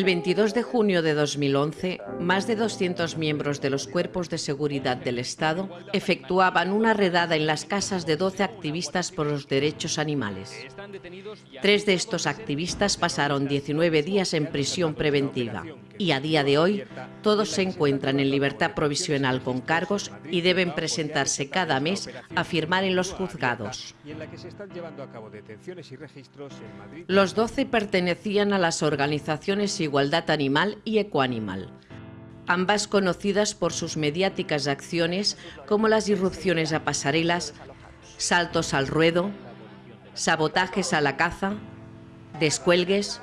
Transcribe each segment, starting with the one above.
El 22 de junio de 2011, más de 200 miembros de los cuerpos de seguridad del Estado efectuaban una redada en las casas de 12 activistas por los derechos animales. Tres de estos activistas pasaron 19 días en prisión preventiva. Y a día de hoy todos se encuentran en libertad provisional con cargos y deben presentarse cada mes a firmar en los juzgados. Los 12 pertenecían a las organizaciones Igualdad Animal y Ecoanimal, ambas conocidas por sus mediáticas acciones como las irrupciones a pasarelas, saltos al ruedo, sabotajes a la caza, descuelgues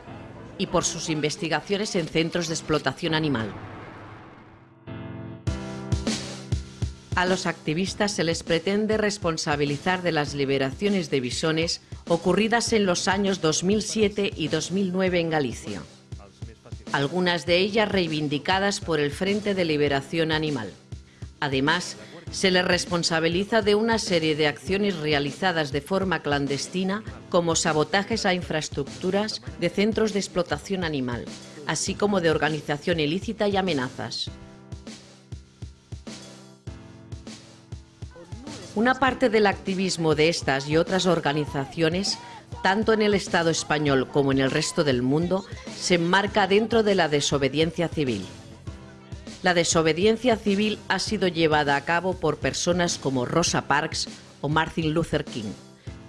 y por sus investigaciones en centros de explotación animal. A los activistas se les pretende responsabilizar de las liberaciones de bisones ocurridas en los años 2007 y 2009 en Galicia algunas de ellas reivindicadas por el Frente de Liberación Animal. Además, se les responsabiliza de una serie de acciones realizadas de forma clandestina, como sabotajes a infraestructuras de centros de explotación animal, así como de organización ilícita y amenazas. Una parte del activismo de estas y otras organizaciones tanto en el Estado español como en el resto del mundo, se enmarca dentro de la desobediencia civil. La desobediencia civil ha sido llevada a cabo por personas como Rosa Parks o Martin Luther King,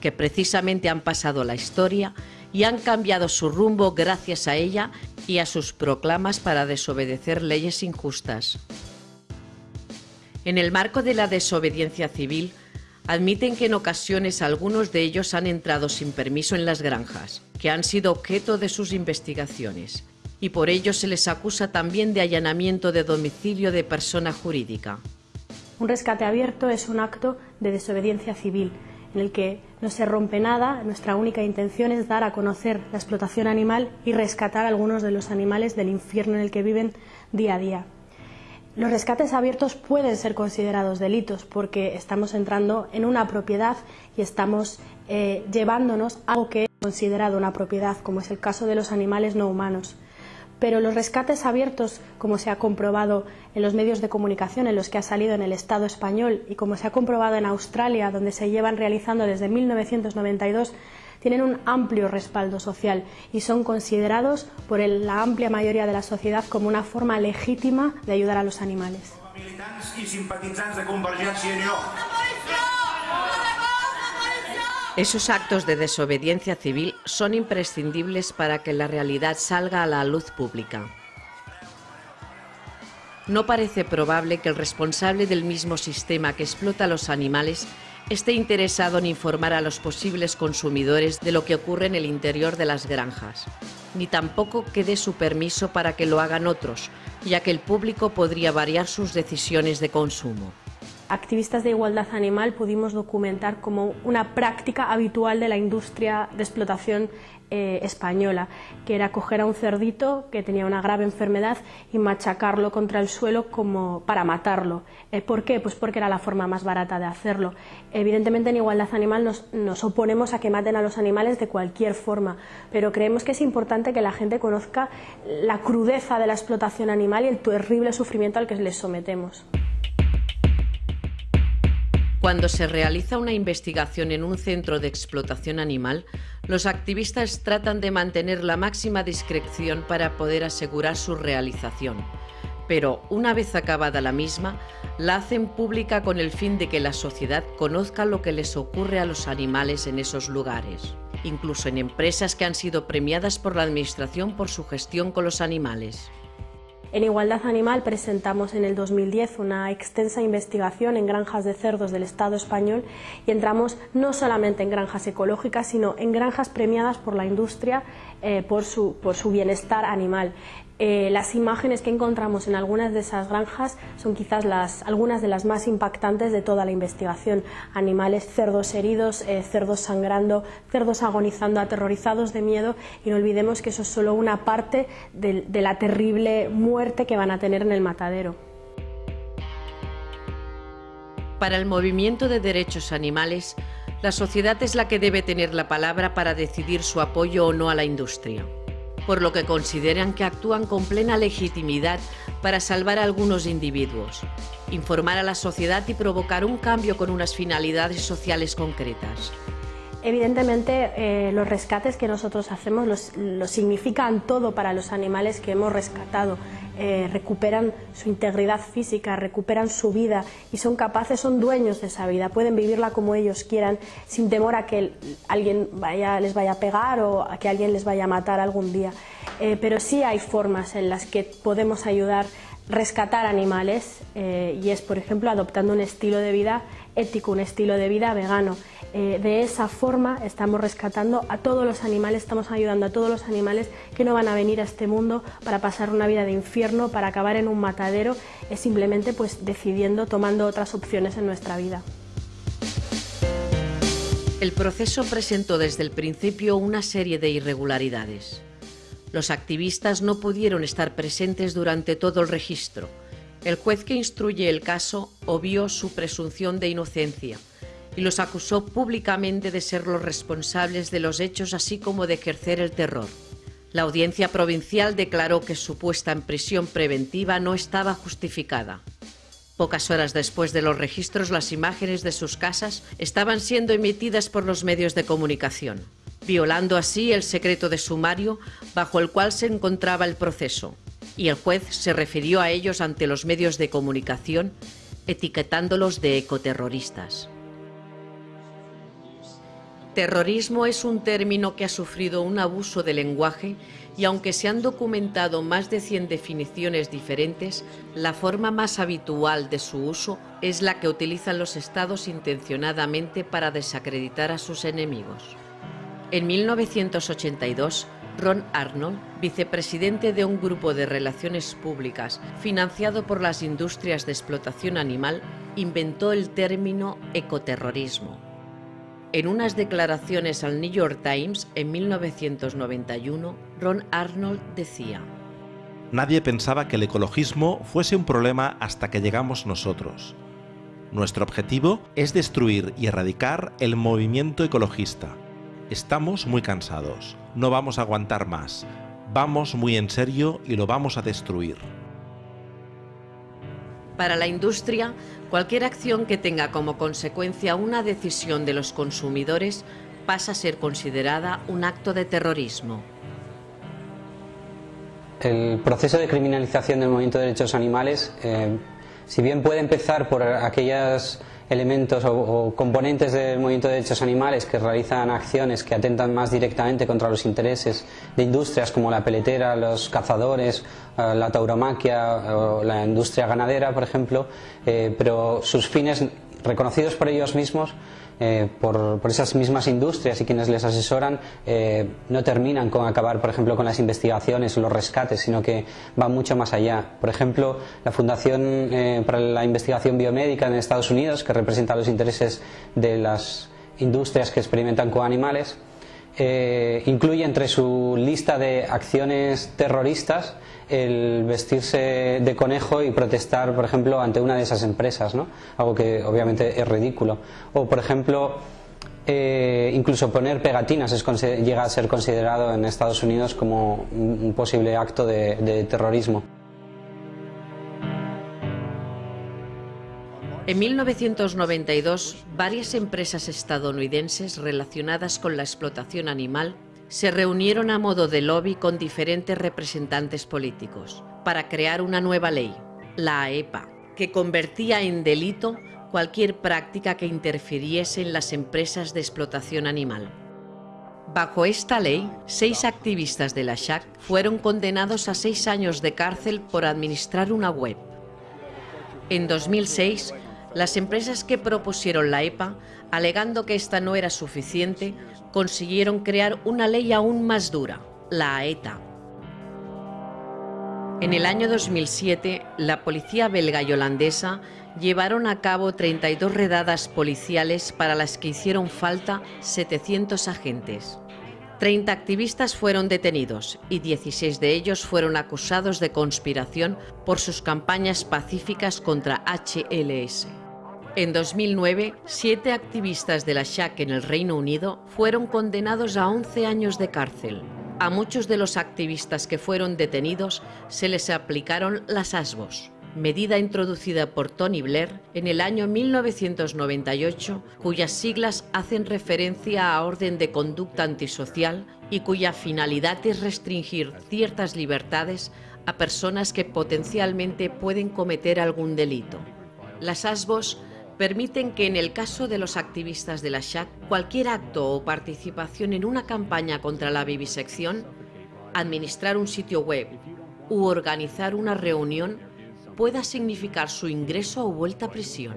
que precisamente han pasado la historia y han cambiado su rumbo gracias a ella y a sus proclamas para desobedecer leyes injustas. En el marco de la desobediencia civil, admiten que en ocasiones algunos de ellos han entrado sin permiso en las granjas, que han sido objeto de sus investigaciones, y por ello se les acusa también de allanamiento de domicilio de persona jurídica. Un rescate abierto es un acto de desobediencia civil, en el que no se rompe nada, nuestra única intención es dar a conocer la explotación animal y rescatar a algunos de los animales del infierno en el que viven día a día. Los rescates abiertos pueden ser considerados delitos porque estamos entrando en una propiedad y estamos eh, llevándonos a algo que es considerado una propiedad, como es el caso de los animales no humanos. Pero los rescates abiertos, como se ha comprobado en los medios de comunicación en los que ha salido en el Estado español y como se ha comprobado en Australia, donde se llevan realizando desde 1992, tienen un amplio respaldo social y son considerados por la amplia mayoría de la sociedad como una forma legítima de ayudar a los animales. Esos actos de desobediencia civil son imprescindibles para que la realidad salga a la luz pública. No parece probable que el responsable del mismo sistema que explota a los animales esté interesado en informar a los posibles consumidores de lo que ocurre en el interior de las granjas, ni tampoco que dé su permiso para que lo hagan otros, ya que el público podría variar sus decisiones de consumo. Activistas de igualdad animal pudimos documentar como una práctica habitual de la industria de explotación eh, española, que era coger a un cerdito que tenía una grave enfermedad y machacarlo contra el suelo como para matarlo. Eh, ¿Por qué? Pues porque era la forma más barata de hacerlo. Evidentemente en Igualdad Animal nos, nos oponemos a que maten a los animales de cualquier forma, pero creemos que es importante que la gente conozca la crudeza de la explotación animal y el terrible sufrimiento al que les sometemos. Cuando se realiza una investigación en un centro de explotación animal, los activistas tratan de mantener la máxima discreción para poder asegurar su realización. Pero una vez acabada la misma, la hacen pública con el fin de que la sociedad conozca lo que les ocurre a los animales en esos lugares, incluso en empresas que han sido premiadas por la Administración por su gestión con los animales. En Igualdad Animal presentamos en el 2010 una extensa investigación en granjas de cerdos del Estado español y entramos no solamente en granjas ecológicas, sino en granjas premiadas por la industria eh, por, su, por su bienestar animal. Eh, las imágenes que encontramos en algunas de esas granjas son quizás las, algunas de las más impactantes de toda la investigación. Animales, cerdos heridos, eh, cerdos sangrando, cerdos agonizando, aterrorizados de miedo y no olvidemos que eso es solo una parte de, de la terrible muerte que van a tener en el matadero. Para el movimiento de derechos animales, la sociedad es la que debe tener la palabra para decidir su apoyo o no a la industria. Por lo que consideran que actúan con plena legitimidad para salvar a algunos individuos, informar a la sociedad y provocar un cambio con unas finalidades sociales concretas. Evidentemente, eh, los rescates que nosotros hacemos los, significan todo para los animales que hemos rescatado. Eh, recuperan su integridad física, recuperan su vida y son capaces, son dueños de esa vida, pueden vivirla como ellos quieran, sin temor a que alguien vaya, les vaya a pegar o a que alguien les vaya a matar algún día. Eh, pero sí hay formas en las que podemos ayudar rescatar animales y es, por ejemplo, adoptando un estilo de vida ético, un estilo de vida vegano. Eh, de esa forma estamos rescatando a todos los animales, estamos ayudando a todos los animales que no van a venir a este mundo para pasar una vida de infierno, para acabar en un matadero, es simplemente pues decidiendo, tomando otras opciones en nuestra vida. El proceso presentó desde el principio una serie de irregularidades. Los activistas no pudieron estar presentes durante todo el registro. El juez que instruye el caso obvió su presunción de inocencia y los acusó públicamente de ser los responsables de los hechos así como de ejercer el terror. La audiencia provincial declaró que su puesta en prisión preventiva no estaba justificada. Pocas horas después de los registros, las imágenes de sus casas estaban siendo emitidas por los medios de comunicación, violando así el secreto de sumario bajo el cual se encontraba el proceso. Y el juez se refirió a ellos ante los medios de comunicación, etiquetándolos de ecoterroristas. Terrorismo es un término que ha sufrido un abuso de lenguaje y aunque se han documentado más de 100 definiciones diferentes, la forma más habitual de su uso es la que utilizan los estados intencionadamente para desacreditar a sus enemigos. En 1982, Ron Arnold, vicepresidente de un grupo de relaciones públicas financiado por las industrias de explotación animal, inventó el término ecoterrorismo. En unas declaraciones al New York Times en 1991, Ron Arnold decía, Nadie pensaba que el ecologismo fuese un problema hasta que llegamos nosotros. Nuestro objetivo es destruir y erradicar el movimiento ecologista. Estamos muy cansados, no vamos a aguantar más, vamos muy en serio y lo vamos a destruir. Para la industria, cualquier acción que tenga como consecuencia una decisión de los consumidores pasa a ser considerada un acto de terrorismo. El proceso de criminalización del movimiento de derechos animales, eh, si bien puede empezar por aquellas elementos o, componentes del movimiento de derechos animales que realizan acciones que atentan más directamente contra los intereses de industrias como la peletera, los cazadores, eh, la tauromaquia o la industria ganadera, por ejemplo, eh, pero sus fines reconocidos por ellos mismos eh, por, esas mismas industrias y quienes les asesoran eh, no terminan con acabar, por ejemplo, con las investigaciones o los rescates, sino que van mucho más allá. Por ejemplo, la Fundación eh, para la Investigación Biomédica en Estados Unidos, que representa los intereses de las industrias que experimentan con animales, incluye entre su lista de acciones terroristas el vestirse de conejo y protestar, por ejemplo, ante una de esas empresas, ¿no? Algo que obviamente es ridículo. O, por ejemplo, eh, incluso poner pegatinas llega a ser considerado en Estados Unidos como un, posible acto de terrorismo. En 1992, varias empresas estadounidenses relacionadas con la explotación animal se reunieron a modo de lobby con diferentes representantes políticos para crear una nueva ley, la AEPA, que convertía en delito cualquier práctica que interfiriese en las empresas de explotación animal. Bajo esta ley, seis activistas de la SHAC fueron condenados a seis años de cárcel por administrar una web. En 2006, las empresas que propusieron la EPA, alegando que esta no era suficiente, consiguieron crear una ley aún más dura, la AETA. En el año 2007, la policía belga y holandesa llevaron a cabo 32 redadas policiales para las que hicieron falta 700 agentes. 30 activistas fueron detenidos y 16 de ellos fueron acusados de conspiración por sus campañas pacíficas contra HLS. En 2009, siete activistas de la SHAC en el Reino Unido fueron condenados a 11 años de cárcel. a muchos de los activistas que fueron detenidos se les aplicaron las ASBOS, medida introducida por Tony Blair en el año 1998, cuyas siglas hacen referencia a orden de conducta antisocial y cuya finalidad es restringir ciertas libertades a personas que potencialmente pueden cometer algún delito. Las ASBOS permiten que en el caso de los activistas de la SHAC, cualquier acto o participación en una campaña contra la vivisección, administrar un sitio web u organizar una reunión pueda significar su ingreso o vuelta a prisión.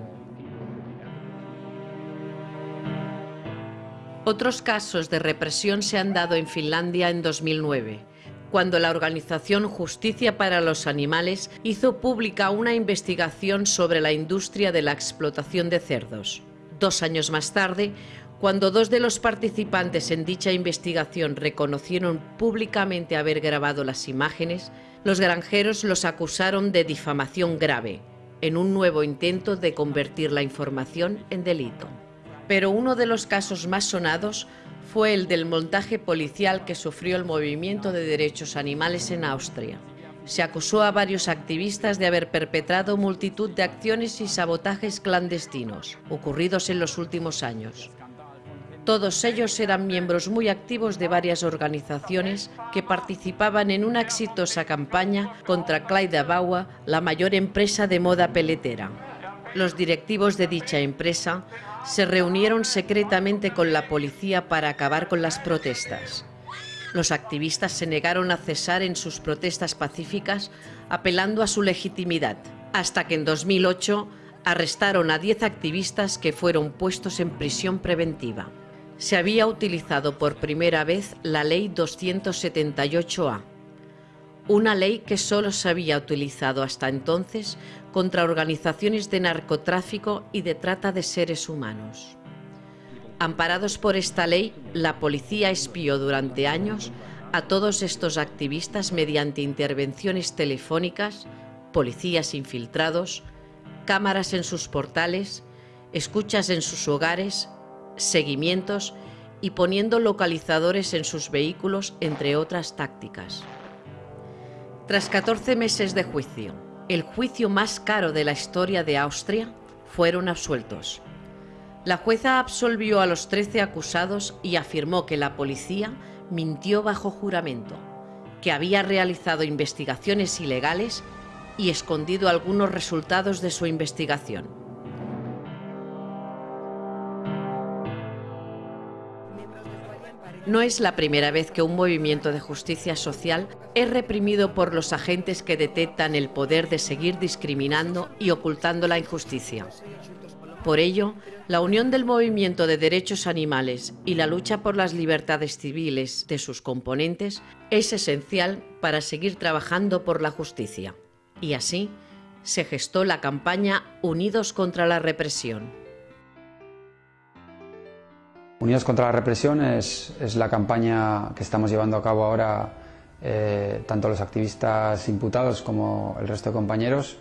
Otros casos de represión se han dado en Finlandia en 2009, cuando la organización Justicia para los Animales hizo pública una investigación sobre la industria de la explotación de cerdos. Dos años más tarde, cuando dos de los participantes en dicha investigación reconocieron públicamente haber grabado las imágenes, los granjeros los acusaron de difamación grave, en un nuevo intento de convertir la información en delito. Pero uno de los casos más sonados fue el del montaje policial que sufrió el movimiento de derechos animales en Austria. Se acusó a varios activistas de haber perpetrado multitud de acciones y sabotajes clandestinos ocurridos en los últimos años. Todos ellos eran miembros muy activos de varias organizaciones que participaban en una exitosa campaña contra Clyde Baua, la mayor empresa de moda peletera. Los directivos de dicha empresa se reunieron secretamente con la policía para acabar con las protestas. Los activistas se negaron a cesar en sus protestas pacíficas, apelando a su legitimidad, hasta que en 2008 arrestaron a 10 activistas que fueron puestos en prisión preventiva se había utilizado por primera vez la Ley 278A, una ley que solo se había utilizado hasta entonces contra organizaciones de narcotráfico y de trata de seres humanos. Amparados por esta ley, la policía espió durante años a todos estos activistas mediante intervenciones telefónicas, policías infiltrados, cámaras en sus portales, escuchas en sus hogares, seguimientos y poniendo localizadores en sus vehículos, entre otras tácticas. Tras 14 meses de juicio, el juicio más caro de la historia de Austria, fueron absueltos. La jueza absolvió a los 13 acusados y afirmó que la policía mintió bajo juramento, que había realizado investigaciones ilegales y escondido algunos resultados de su investigación. No es la primera vez que un movimiento de justicia social es reprimido por los agentes que detectan el poder de seguir discriminando y ocultando la injusticia. Por ello, la unión del movimiento de derechos animales y la lucha por las libertades civiles de sus componentes es esencial para seguir trabajando por la justicia. Y así se gestó la campaña Unidos contra la Represión. Unidos contra la represión es, la campaña que estamos llevando a cabo ahora eh, tanto los activistas imputados como el resto de compañeros.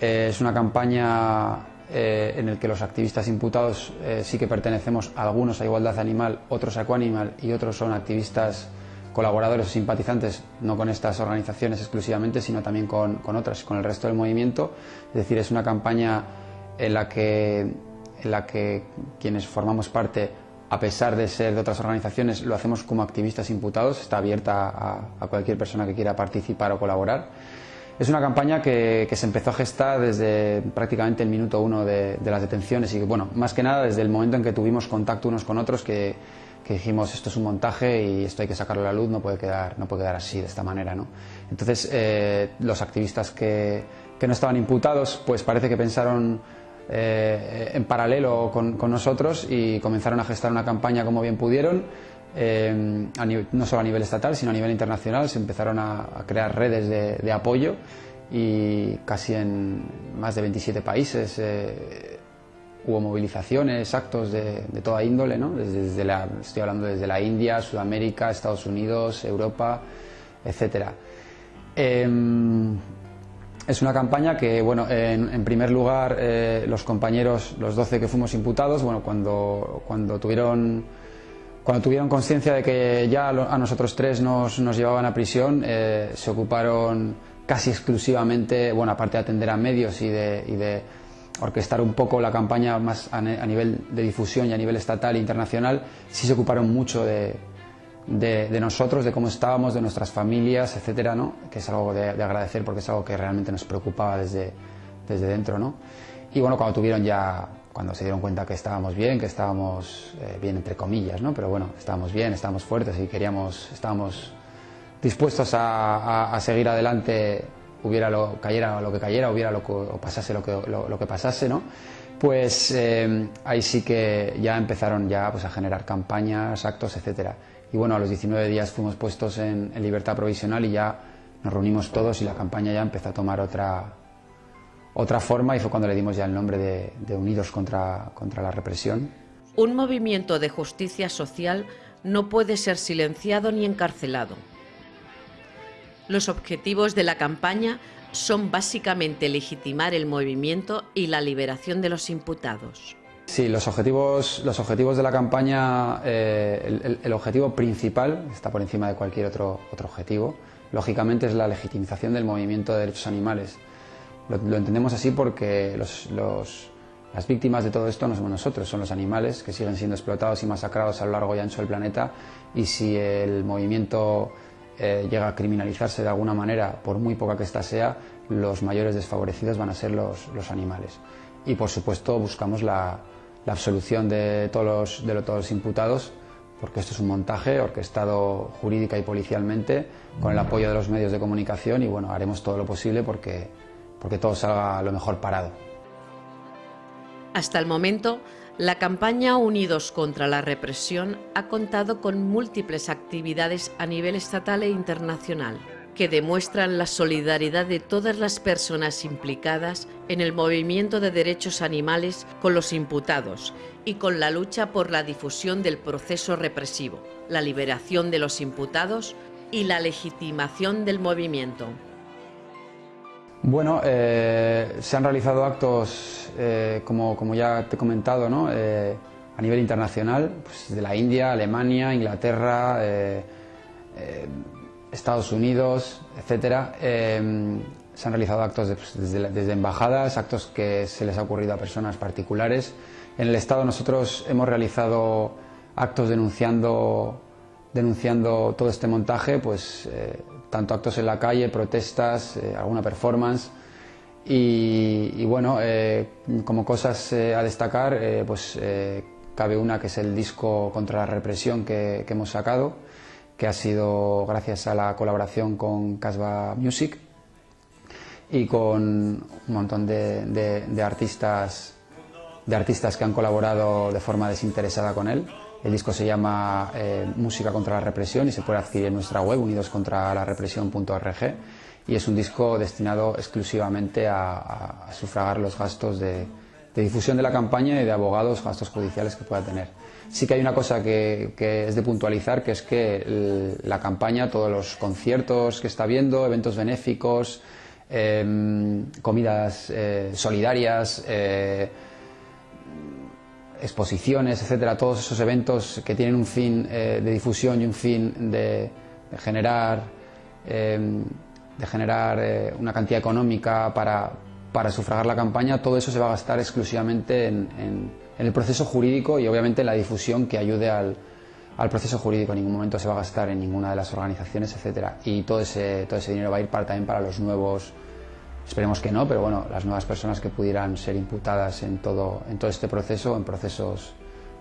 Eh, es una campaña eh, en la que los activistas imputados sí que pertenecemos algunos a Igualdad Animal, otros a Ecoanimal y otros son activistas colaboradores o simpatizantes, no con estas organizaciones exclusivamente, sino también con, con otras, con el resto del movimiento. Es decir, es una campaña en la que, en la que quienes formamos parte a pesar de ser de otras organizaciones, lo hacemos como activistas imputados, está abierta a, cualquier persona que quiera participar o colaborar. Es una campaña que, se empezó a gestar desde prácticamente el minuto uno de, las detenciones y, bueno, más que nada desde el momento en que tuvimos contacto unos con otros que, dijimos esto es un montaje y esto hay que sacarlo a la luz, no puede quedar, no puede quedar así, de esta manera. ¿no? Entonces, eh, los activistas que, que no estaban imputados, pues parece que pensaron eh, en paralelo con, nosotros y comenzaron a gestar una campaña como bien pudieron, eh, no solo a nivel estatal, sino a nivel internacional. Se empezaron a, crear redes de, apoyo y casi en más de 27 países eh, hubo movilizaciones, actos de, toda índole, ¿no? desde, la, estoy hablando desde la India, Sudamérica, Estados Unidos, Europa, etcétera. Es una campaña que, bueno, en, primer lugar, eh, los compañeros, los 12 que fuimos imputados, bueno, cuando, cuando tuvieron Cuando tuvieron conciencia de que ya a nosotros tres nos, nos llevaban a prisión, eh, se ocuparon casi exclusivamente, bueno, aparte de atender a medios y de, y de orquestar un poco la campaña más a, nivel de difusión y a nivel estatal e internacional, sí se ocuparon mucho de, de, nosotros, de cómo estábamos, de nuestras familias, etcétera, ¿no? que es algo de, agradecer porque es algo que realmente nos preocupaba desde, desde dentro. ¿no? Y bueno, cuando tuvieron ya, cuando se dieron cuenta que estábamos bien, que estábamos eh, bien entre comillas, ¿no? pero bueno, estábamos bien, estábamos fuertes y queríamos, estábamos dispuestos a, a, seguir adelante, hubiera lo, cayera lo que cayera, hubiera lo que, o pasase lo que, lo, que pasase, ¿no? Pues eh, ahí sí que ya empezaron ya pues, a generar campañas, actos, etcétera. Y bueno, a los 19 días fuimos puestos en, libertad provisional y ya nos reunimos todos y la campaña ya empezó a tomar otra, otra forma y fue cuando le dimos ya el nombre de, de Unidos contra, contra la Represión. Un movimiento de justicia social no puede ser silenciado ni encarcelado. Los objetivos de la campaña son básicamente legitimar el movimiento y la liberación de los imputados. Sí, los objetivos, los objetivos de la campaña, eh, el, objetivo principal, está por encima de cualquier otro, otro objetivo, lógicamente es la legitimización del movimiento de derechos animales. Lo, entendemos así porque las víctimas de todo esto no somos nosotros, son los animales que siguen siendo explotados y masacrados a lo largo y ancho del planeta y si el movimiento eh, llega a criminalizarse de alguna manera, por muy poca que ésta sea, los mayores desfavorecidos van a ser los, los animales. Y por supuesto buscamos la, la absolución de todos, los, de todos los imputados, porque esto es un montaje orquestado jurídica y policialmente, con el apoyo de los medios de comunicación y bueno, haremos todo lo posible porque, porque todo salga lo mejor parado. Hasta el momento, la campaña Unidos contra la Represión ha contado con múltiples actividades a nivel estatal e internacional que demuestran la solidaridad de todas las personas implicadas en el movimiento de derechos animales con los imputados y con la lucha por la difusión del proceso represivo, la liberación de los imputados y la legitimación del movimiento. Bueno, eh, se han realizado actos, eh, como, como, ya te he comentado, ¿no? Eh, a nivel internacional, pues de la India, Alemania, Inglaterra, Estados Unidos, etcétera. se han realizado actos pues, desde, desde, embajadas, actos que se les ha ocurrido a personas particulares. En el Estado nosotros hemos realizado actos denunciando, denunciando todo este montaje, pues tanto actos en la calle, protestas, eh, alguna performance. Y, bueno, eh, como cosas eh, a destacar, pues cabe una que es el disco contra la represión que, hemos sacado, que ha sido gracias a la colaboración con Casba Music y con un montón de, artistas, de artistas que han colaborado de forma desinteresada con él. El disco se llama eh, Música contra la represión y se puede adquirir en nuestra web unidoscontralarepresión.org y es un disco destinado exclusivamente a, sufragar los gastos de, difusión de la campaña y de abogados, gastos judiciales que pueda tener. Sí que hay una cosa que, es de puntualizar, que es que la campaña, todos los conciertos que está viendo, eventos benéficos, em, comidas eh, solidarias, eh, exposiciones, etcétera, todos esos eventos que tienen un fin eh, de difusión y un fin de, generar, em, de generar eh, una cantidad económica para, para, sufragar la campaña, todo eso se va a gastar exclusivamente en, el proceso jurídico y obviamente en la difusión que ayude al, proceso jurídico. En ningún momento se va a gastar en ninguna de las organizaciones, etcétera. Y todo ese, todo ese dinero va a ir para, también para los nuevos Esperemos que no, pero bueno, las nuevas personas que pudieran ser imputadas en todo, en todo este proceso, en procesos,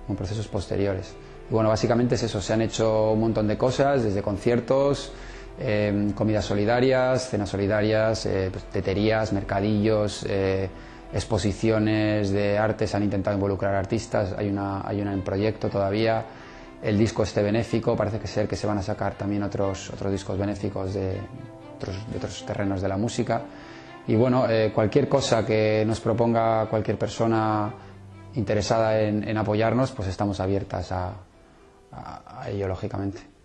en procesos posteriores. Y bueno, básicamente es eso, se han hecho un montón de cosas, desde conciertos, em, comidas solidarias, cenas solidarias, eh, pues, teterías, mercadillos, eh, exposiciones de arte, se han intentado involucrar artistas, hay una, hay una en proyecto todavía, el disco este benéfico, parece que ser que se van a sacar también otros, otros discos benéficos de otros terrenos de la música. Y bueno, eh, cualquier cosa que nos proponga cualquier persona interesada en, apoyarnos, pues estamos abiertas a ello, lógicamente.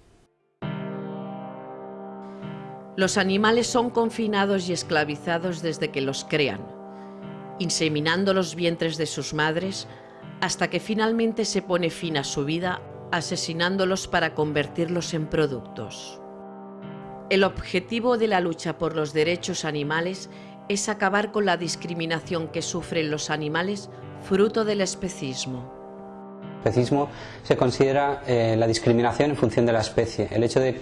Los animales son confinados y esclavizados desde que los crean, inseminando los vientres de sus madres hasta que finalmente se pone fin a su vida asesinándolos para convertirlos en productos. El objetivo de la lucha por los derechos animales es acabar con la discriminación que sufren los animales fruto del especismo. El especismo se considera eh, la discriminación en función de la especie, el hecho de,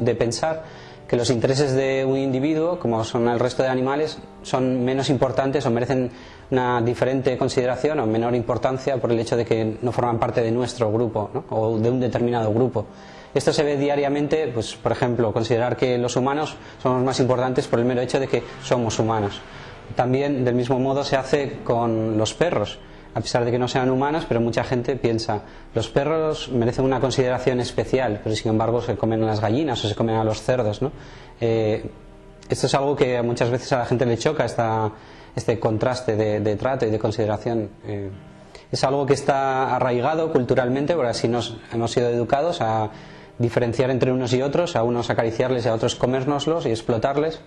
de pensar que los intereses de un individuo, como son el resto de animales, son menos importantes o merecen una diferente consideración o menor importancia por el hecho de que no forman parte de nuestro grupo o de un determinado grupo. Esto se ve diariamente, pues, por ejemplo, considerar que los humanos somos más importantes por el mero hecho de que somos humanos. También, del mismo modo, se hace con los perros a pesar de que no sean humanos, pero mucha gente piensa, los perros merecen una consideración especial, pero sin embargo se comen a las gallinas o se comen a los cerdos. ¿no? Eh, esto es algo que muchas veces a la gente le choca, esta, este contraste de, trato y de consideración. Eh, es algo que está arraigado culturalmente, porque así nos hemos sido educados a diferenciar entre unos y otros, a unos acariciarles y a otros comérnoslos y explotarles.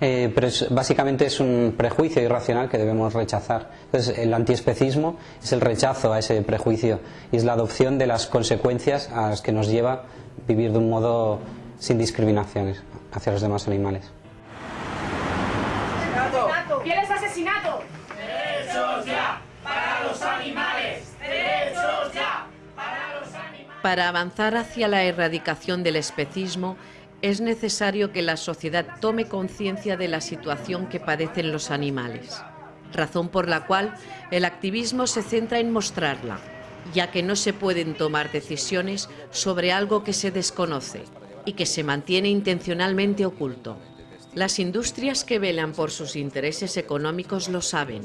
Eh, pero básicamente es un prejuicio irracional que debemos rechazar. Entonces, el antiespecismo es el rechazo a ese prejuicio y es la adopción de las consecuencias a las que nos lleva vivir de un modo sin discriminaciones hacia los demás animales. ¿Quieres asesinato? ¡Derechos ya! ¡Para los animales! ¡Derechos ya! ¡Para los animales! Para avanzar hacia la erradicación del especismo, es necesario que la sociedad tome conciencia de la situación que padecen los animales, razón por la cual el activismo se centra en mostrarla, ya que no se pueden tomar decisiones sobre algo que se desconoce y que se mantiene intencionalmente oculto. Las industrias que velan por sus intereses económicos lo saben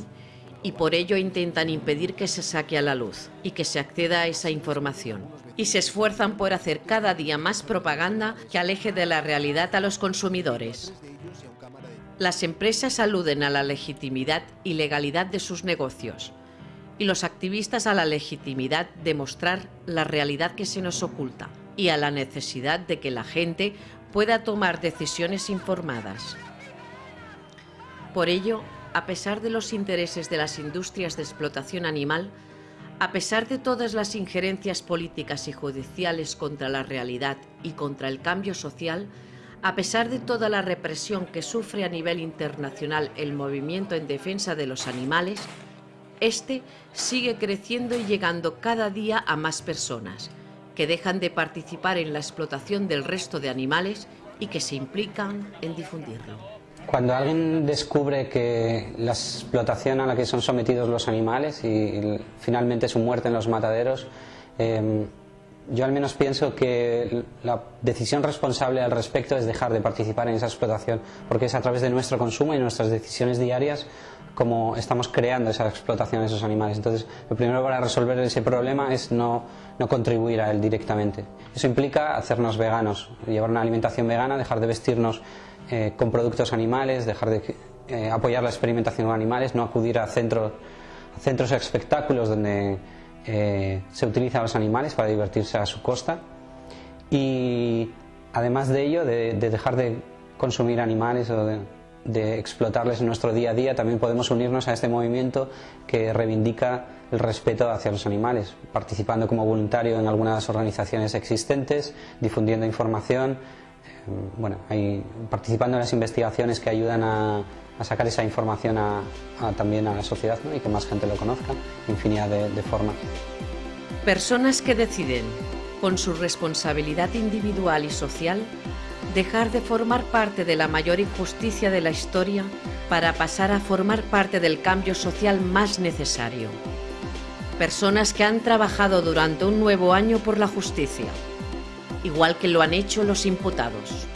y por ello intentan impedir que se saque a la luz y que se acceda a esa información. Y se esfuerzan por hacer cada día más propaganda que aleje de la realidad a los consumidores. Las empresas aluden a la legitimidad y legalidad de sus negocios y los activistas a la legitimidad de mostrar la realidad que se nos oculta y a la necesidad de que la gente pueda tomar decisiones informadas. Por ello, a pesar de los intereses de las industrias de explotación animal, a pesar de todas las injerencias políticas y judiciales contra la realidad y contra el cambio social, a pesar de toda la represión que sufre a nivel internacional el movimiento en defensa de los animales, este sigue creciendo y llegando cada día a más personas, que dejan de participar en la explotación del resto de animales y que se implican en difundirlo. Cuando alguien descubre que la explotación a la que son sometidos los animales y, finalmente su muerte en los mataderos, em, yo al menos pienso que la decisión responsable al respecto es dejar de participar en esa explotación, porque es a través de nuestro consumo y nuestras decisiones diarias como estamos creando esa explotación de esos animales. Entonces, lo primero para resolver ese problema es no, no contribuir a él directamente. Eso implica hacernos veganos, llevar una alimentación vegana, dejar de vestirnos eh, con productos animales, dejar de eh, apoyar la experimentación con animales, no acudir a centros, a centros espectáculos donde eh, se utilizan los animales para divertirse a su costa. Y además de ello, de, dejar de consumir animales o de, de, explotarles en nuestro día a día, también podemos unirnos a este movimiento que reivindica el respeto hacia los animales, participando como voluntario en algunas organizaciones existentes, difundiendo información, bueno, participando en las investigaciones que ayudan a, sacar esa información también a la sociedad y que más gente lo conozca, infinidad de, de formas. Personas que deciden, con su responsabilidad individual y social, dejar de formar parte de la mayor injusticia de la historia para pasar a formar parte del cambio social más necesario. Personas que han trabajado durante un nuevo año por la justicia, igual que lo han hecho los imputados.